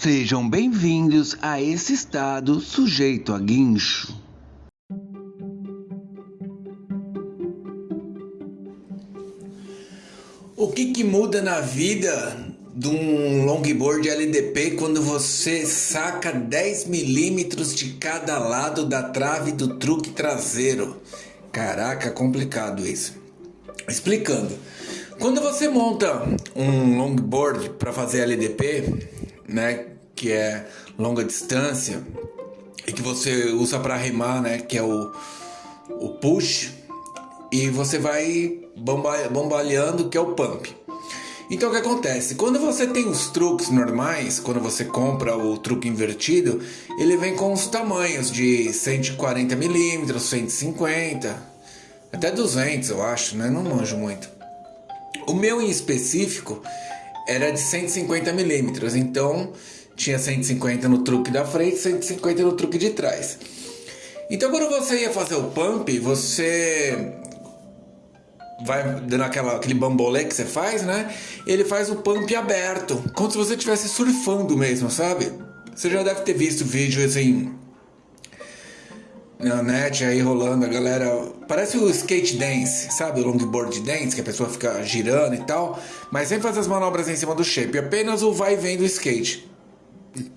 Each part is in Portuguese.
Sejam bem-vindos a esse estado sujeito a guincho. O que, que muda na vida de um longboard LDP quando você saca 10 milímetros de cada lado da trave do truque traseiro? Caraca, complicado isso. Explicando. Quando você monta um longboard para fazer LDP, né, que é longa distância e que você usa para remar, né, que é o, o push, e você vai bombalhando, que é o pump. Então o que acontece? Quando você tem os truques normais, quando você compra o truque invertido, ele vem com os tamanhos de 140 milímetros, 150, até 200 eu acho, né? Não manjo muito. O meu em específico era de 150 milímetros, então tinha 150 no truque da frente, 150 no truque de trás. Então quando você ia fazer o pump, você vai dando aquela, aquele bambolê que você faz, né? Ele faz o pump aberto, como se você estivesse surfando mesmo, sabe? Você já deve ter visto vídeos assim na net aí rolando a galera. Parece o skate dance, sabe? O longboard dance, que a pessoa fica girando e tal, mas sem fazer as manobras em cima do shape, apenas o vai e vem do skate.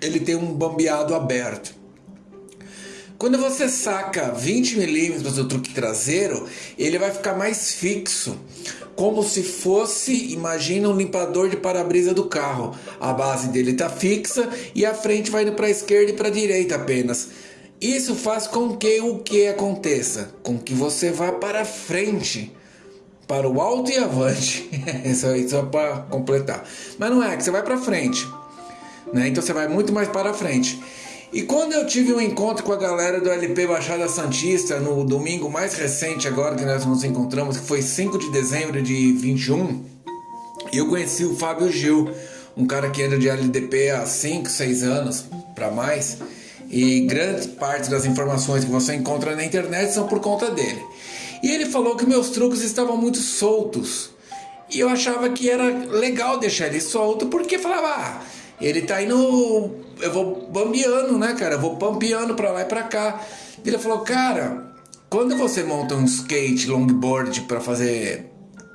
Ele tem um bambeado aberto. Quando você saca 20 milímetros do truque traseiro, ele vai ficar mais fixo, como se fosse, imagina um limpador de para-brisa do carro. A base dele está fixa e a frente vai indo para a esquerda e para a direita apenas. Isso faz com que o que aconteça? Com que você vá para frente, para o alto e avante. isso aí só para completar. Mas não é que você vai para frente, né? Então você vai muito mais para frente. E quando eu tive um encontro com a galera do LP Baixada Santista no domingo mais recente agora que nós nos encontramos, que foi 5 de dezembro de 21, eu conheci o Fábio Gil, um cara que anda de LDP há 5, 6 anos para mais, e grande parte das informações que você encontra na internet são por conta dele. E ele falou que meus truques estavam muito soltos. E eu achava que era legal deixar ele solto, porque falava, ah, ele tá indo. Eu vou bambeando, né, cara? Eu vou pampeando pra lá e pra cá. Ele falou, cara, quando você monta um skate longboard para fazer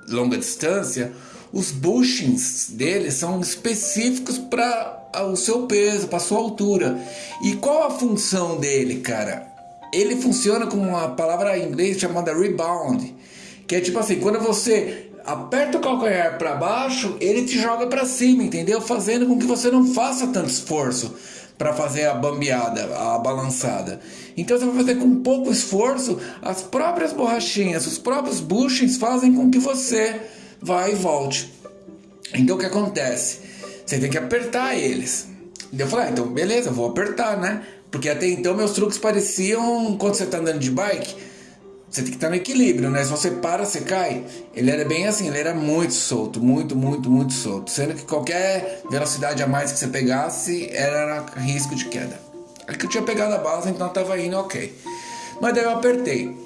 longa distância, os bushings dele são específicos para o seu peso, para sua altura. E qual a função dele, cara? Ele funciona com uma palavra em inglês chamada rebound, que é tipo assim, quando você aperta o calcanhar para baixo, ele te joga para cima, entendeu? Fazendo com que você não faça tanto esforço para fazer a bambeada, a balançada. Então você vai fazer com pouco esforço, as próprias borrachinhas, os próprios bushings fazem com que você vá e volte. Então o que acontece? Você tem que apertar eles. Eu falei, ah, então beleza, vou apertar, né? Porque até então meus truques pareciam quando você está andando de bike você tem que estar no equilíbrio, né? Se você para, você cai. Ele era bem assim, ele era muito solto, muito, muito, muito solto. Sendo que qualquer velocidade a mais que você pegasse era risco de queda. É que eu tinha pegado a base, então tava indo ok. Mas daí eu apertei.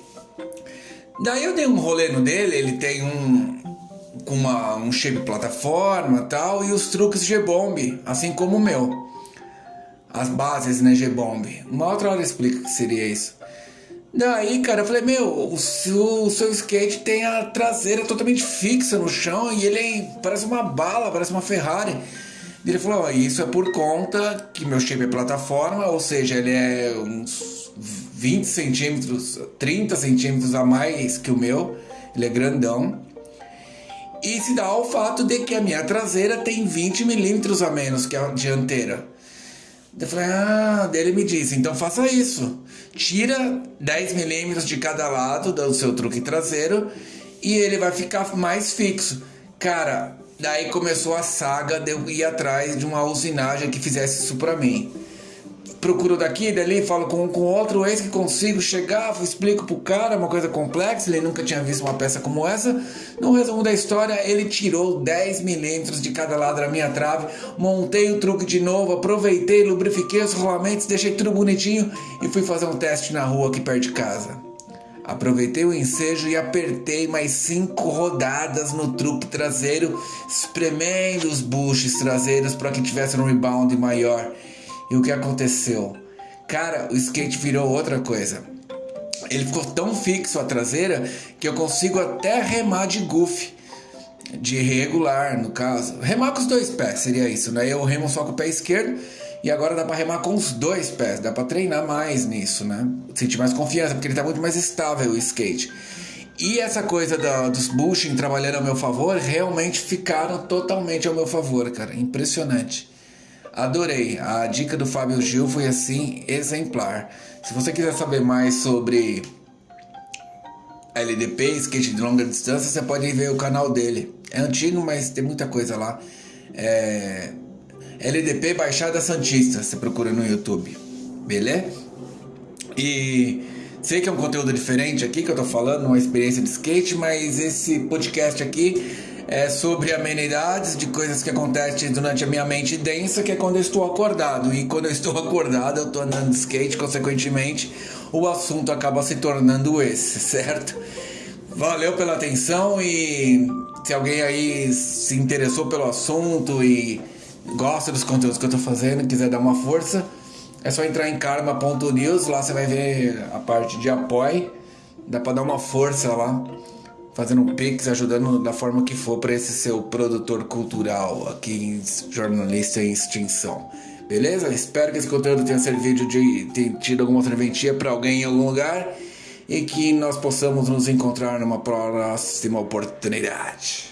Daí eu dei um rolê no dele, ele tem um com uma, um shape plataforma tal, e os truques G-Bomb, assim como o meu. As bases, né, G-Bomb. Uma outra hora eu explico o que seria isso. Daí, cara, eu falei, meu, o seu, o seu skate tem a traseira totalmente fixa no chão e ele parece uma bala, parece uma Ferrari. Ele falou, oh, isso é por conta que meu shape é plataforma, ou seja, ele é uns 20 centímetros, 30 centímetros a mais que o meu, ele é grandão. E se dá ao fato de que a minha traseira tem 20 milímetros a menos que a dianteira. Eu falei, ah, daí ele me disse, então faça isso. Tira 10 milímetros de cada lado do seu truque traseiro e ele vai ficar mais fixo. Cara, daí começou a saga de eu ir atrás de uma usinagem que fizesse isso pra mim procuro daqui, dali, falo com um com outro, eis que consigo chegar, explico pro cara uma coisa complexa, ele nunca tinha visto uma peça como essa. No resumo da história, ele tirou 10 milímetros de cada lado da minha trave, montei o truque de novo, aproveitei, lubrifiquei os rolamentos, deixei tudo bonitinho e fui fazer um teste na rua aqui perto de casa. Aproveitei o ensejo e apertei mais cinco rodadas no truque traseiro, espremendo os buches traseiros para que tivesse um rebound maior. E o que aconteceu? Cara, o skate virou outra coisa. Ele ficou tão fixo a traseira que eu consigo até remar de goof. De regular, no caso. Remar com os dois pés, seria isso, né? Eu remo só com o pé esquerdo e agora dá para remar com os dois pés, dá para treinar mais nisso, né? Sentir mais confiança, porque ele tá muito mais estável o skate. E essa coisa da, dos bushing trabalhando ao meu favor realmente ficaram totalmente ao meu favor, cara. Impressionante. Adorei. A dica do Fábio Gil foi assim exemplar. Se você quiser saber mais sobre LDP, skate de longa distância, você pode ver o canal dele. É antigo, mas tem muita coisa lá. É LDP Baixada Santista, você procura no YouTube, beleza? E sei que é um conteúdo diferente aqui que eu tô falando, uma experiência de skate, mas esse podcast aqui é sobre amenidades de coisas que acontecem durante a minha mente densa, que é quando eu estou acordado. E quando eu estou acordado, eu estou andando de skate, consequentemente, o assunto acaba se tornando esse, certo? Valeu pela atenção e se alguém aí se interessou pelo assunto e gosta dos conteúdos que eu tô fazendo, quiser dar uma força, é só entrar em karma.news, lá você vai ver a parte de apoio, dá para dar uma força lá, fazendo um pix, ajudando da forma que for para esse seu produtor cultural aqui, jornalista em extinção. Beleza? Espero que esse conteúdo tenha servido de ter tido alguma serventia para alguém em algum lugar e que nós possamos nos encontrar numa próxima oportunidade.